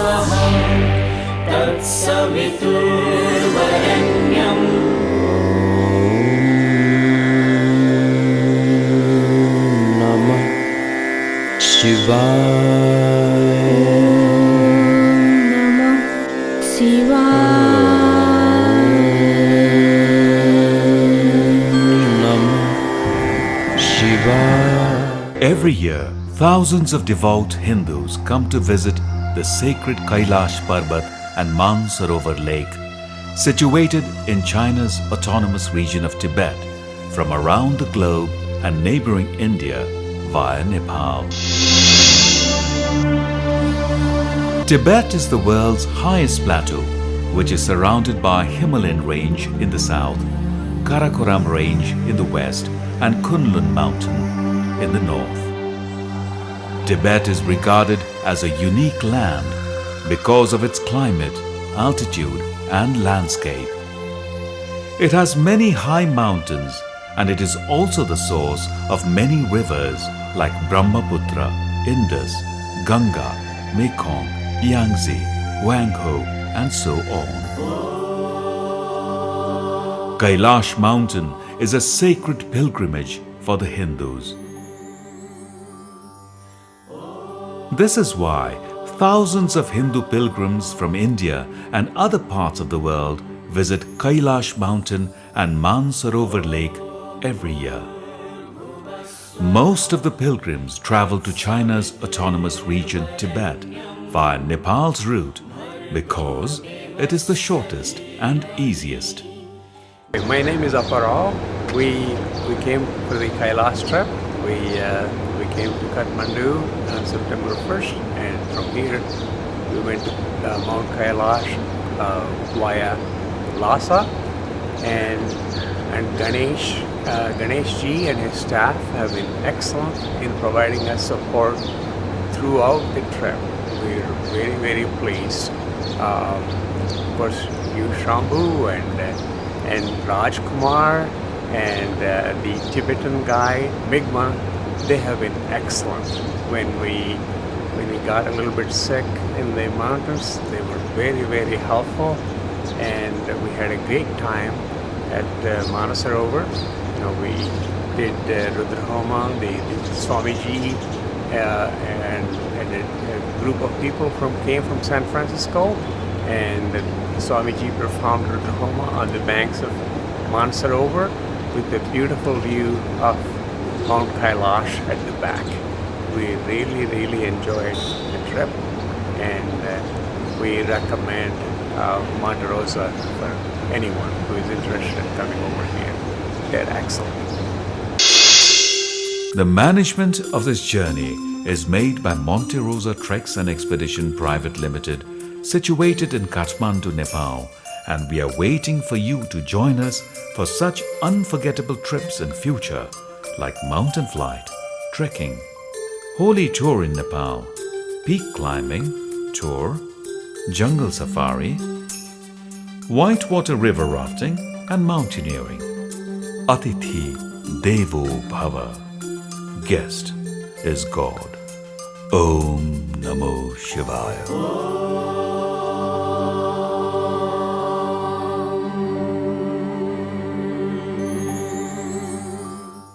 Sahara. Shivaya. Namah Shivaya. Namah Shivaya. Every year, thousands of devout Hindus come to visit the sacred Kailash Parbat and Mansarovar Lake, situated in China's autonomous region of Tibet, from around the globe and neighboring India via Nepal. Tibet is the world's highest plateau, which is surrounded by Himalayan range in the south, Karakoram range in the west and Kunlun mountain in the north. Tibet is regarded as a unique land because of its climate, altitude and landscape. It has many high mountains and it is also the source of many rivers like Brahmaputra, Indus, Ganga, Mekong, Yangtze, Wangho and so on. Kailash mountain is a sacred pilgrimage for the Hindus. This is why thousands of Hindu pilgrims from India and other parts of the world visit Kailash mountain and Mansarovar lake every year. Most of the pilgrims travel to China's autonomous region Tibet via Nepal's route because it is the shortest and easiest. My name is Aparao. We we came for the Kailash trip. We uh, we came to Kathmandu on September 1st, and from here we went to uh, Mount Kailash uh, via Lhasa, and and Ganesh uh, Ganesh ji and his staff have been excellent in providing us support throughout the trip. We're very very pleased. Um, of course, you Shambhu and. Uh, and Raj Kumar and uh, the Tibetan guy Migma, they have been excellent. When we when we got a little bit sick in the mountains, they were very very helpful, and we had a great time at uh, Manasarovar. You know, we did uh, Rudrahoma, the, the Swamiji, uh, and, and a, a group of people from came from San Francisco, and Swamiji performed Rudrahoma on the banks of Mansarovar with the beautiful view of Mount Kailash at the back. We really, really enjoyed the trip and uh, we recommend uh, Monte Rosa for anyone who is interested in coming over here. They're excellent. The management of this journey is made by Monte Rosa Treks and Expedition Private Limited situated in Kathmandu, Nepal and we are waiting for you to join us for such unforgettable trips in future like mountain flight, trekking, holy tour in Nepal, peak climbing, tour, jungle safari, whitewater river rafting and mountaineering. Atithi Devo Bhava. Guest is God. Om Namo Shivaya.